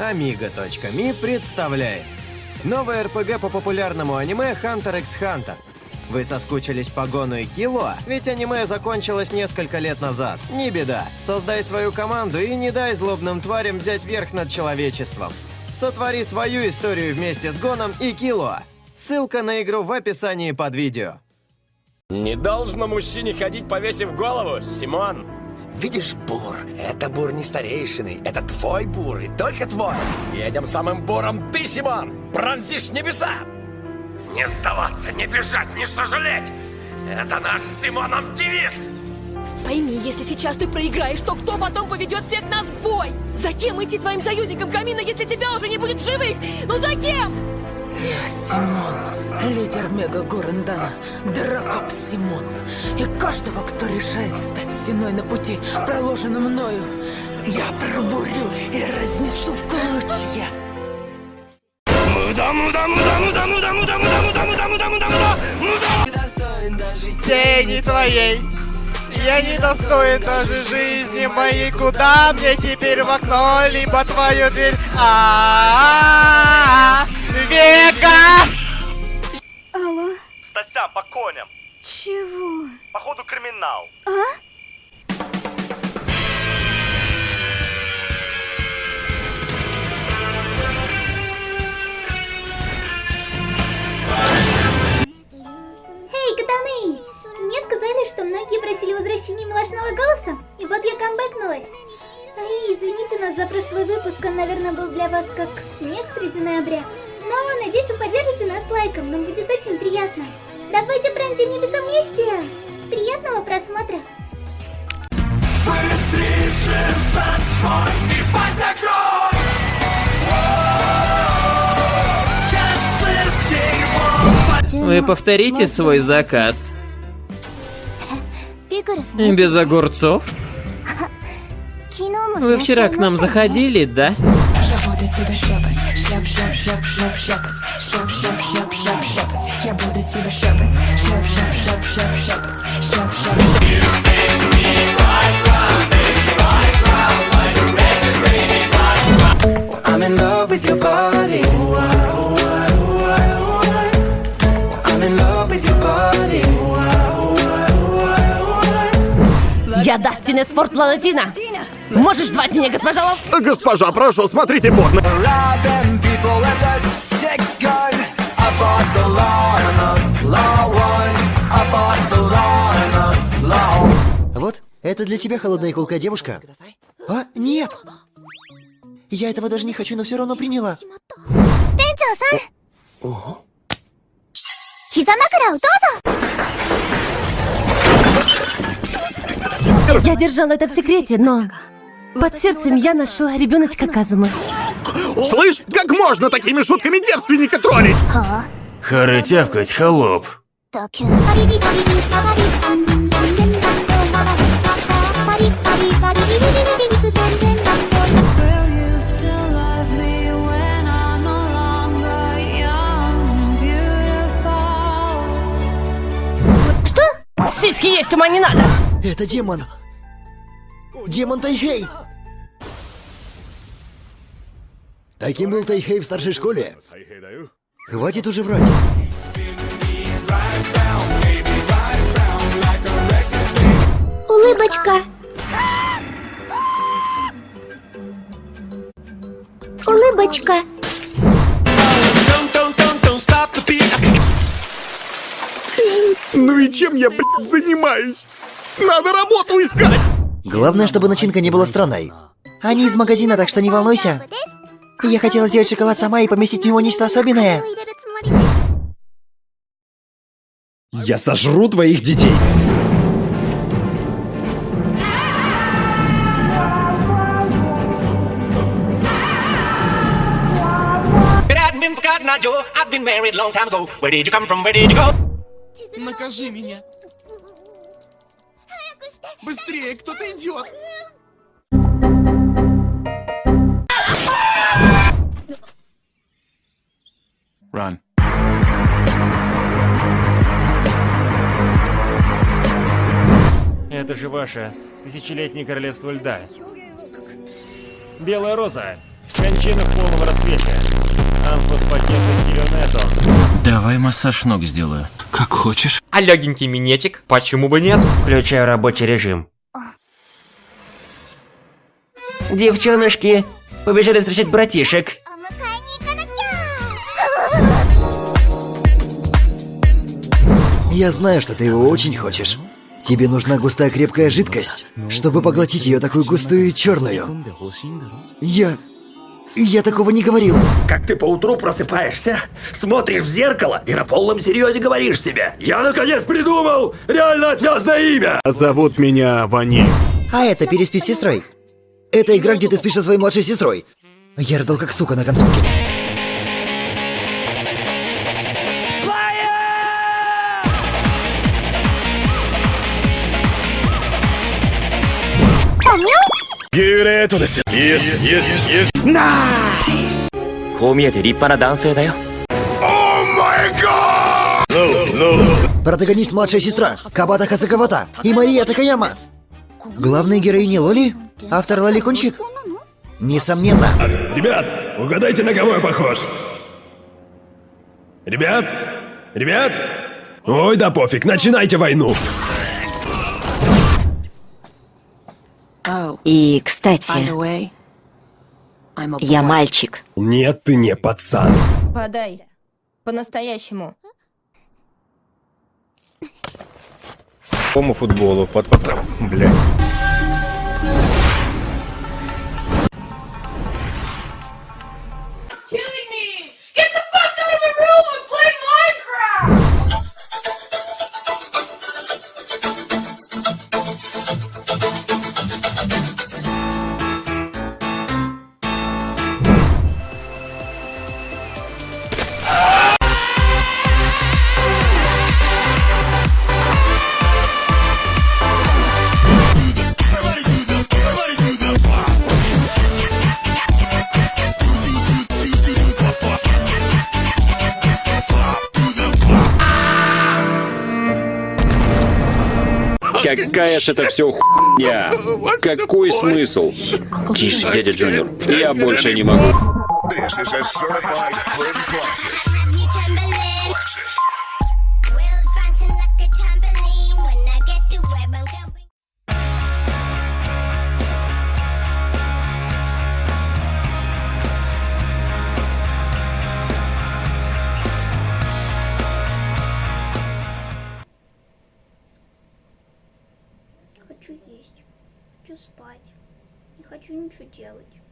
Amiga.me представляет Новый РПГ по популярному аниме Hunter x Hunter. Вы соскучились по Гону и Киллуа? Ведь аниме закончилось несколько лет назад. Не беда. Создай свою команду и не дай злобным тварям взять верх над человечеством. Сотвори свою историю вместе с Гоном и Киллуа. Ссылка на игру в описании под видео. Не должно мужчине ходить, повесив голову, Симон. Видишь, бур, это бур не старейшины, это твой бур и только твой. Этим самым буром ты, Симон, пронзишь небеса. Не сдаваться, не бежать, не сожалеть. Это наш с Симоном девиз. Пойми, если сейчас ты проиграешь, то кто потом поведет всех нас в бой? Зачем идти твоим союзникам Камина, если тебя уже не будет в живых? Ну зачем? Я Симон, лидер Мега Горендана, Дракоп Симон. И каждого, кто решает стать стеной на пути, проложенном мною, я пробурю и разнесу в клочья. тени твоей. Я не достоин даже жизни моей, куда мне теперь в окно, либо твою дверь. А, Века! Алло, Стася, по коням. чего? Походу криминал. Эй, катаны! Мне сказали, что многие просили возвращения милашного голоса, и вот я камбэкнулась. Ай, извините нас за прошлый выпуск, он, наверное, был для вас как снег среди ноября. Но, надеюсь, вы поддержите нас лайком, нам будет очень приятно. Давайте пронзим небеса вместе! Приятного просмотра! Вы повторите свой заказ. Без огурцов? Вы вчера к нам заходили, да? Я буду тебя шлепать, шлеп, шлеп, шлеп, шлеп, шлепать, шлеп, шлеп, шлеп, шлеп, шлепать. Я буду тебя шлепать, шлеп, шлеп, шлеп, шлеп, шлепать, шлеп, шлеп. I'm in love with your body. I'm in love with your body. Я Дастин из Форт Лалатина. Можешь звать меня госпожа Лов? Госпожа, прошу, смотрите порно. Вот, это для тебя холодная кулка, девушка. А, нет! Я этого даже не хочу, но все равно приняла. Тенчо-сан! Хизанакара, Я держала это в секрете, но... Под сердцем я ношу ребеночка Казумы. Слышь, как можно такими шутками девственника троллить? А? Хоры тявкать, холоп. Сиськи есть, ума не надо! Это демон! Демон Тайхей! Таким был Тайхей в старшей школе. Хватит уже врать. Улыбочка. Улыбочка. Ну и чем я, блядь, занимаюсь? Надо работу искать! Главное, чтобы начинка не была странной. Они из магазина, так что не волнуйся. Я хотела сделать шоколад сама и поместить в него нечто особенное. Я сожру твоих детей! Накажи меня. Быстрее, кто-то идет. Run. Это же ваше тысячелетнее королевство льда. Белая роза. Кончина в полном рассвете. Амфоспакетный килонетон. Давай массаж ног сделаю. Как хочешь. А легенький минетик? Почему бы нет? Включаю рабочий режим. Девчоночки, побежали встречать братишек. Я знаю, что ты его очень хочешь. Тебе нужна густая крепкая жидкость, чтобы поглотить ее такую густую и черную. Я... Я такого не говорил. Как ты поутру просыпаешься, смотришь в зеркало и на полном серьезе говоришь себе «Я наконец придумал реально отвязное имя!» Зовут меня Вани. А это переспи с сестрой. Это игра, где ты спишь со своей младшей сестрой. Я рыдал как сука на концовке. Найс! こう見えて立派な男性だよ。 Протагонист младшая сестра, Кабата Хасакавата и Мария Такаяма. Главные героини Лоли, автор Лоли Кунчик. Несомненно. Ребят, угадайте, на кого я похож? Ребят? Ребят? Ой, да пофиг, начинайте войну. И, кстати, я мальчик. Нет, ты не пацан. Подай. По-настоящему. По футболу, под... под... Блядь. Какая ж это все хуйня? Какой смысл? Тише, дядя Джуниор. Я больше не могу. This is a certified Grim Classic. Ничего делать.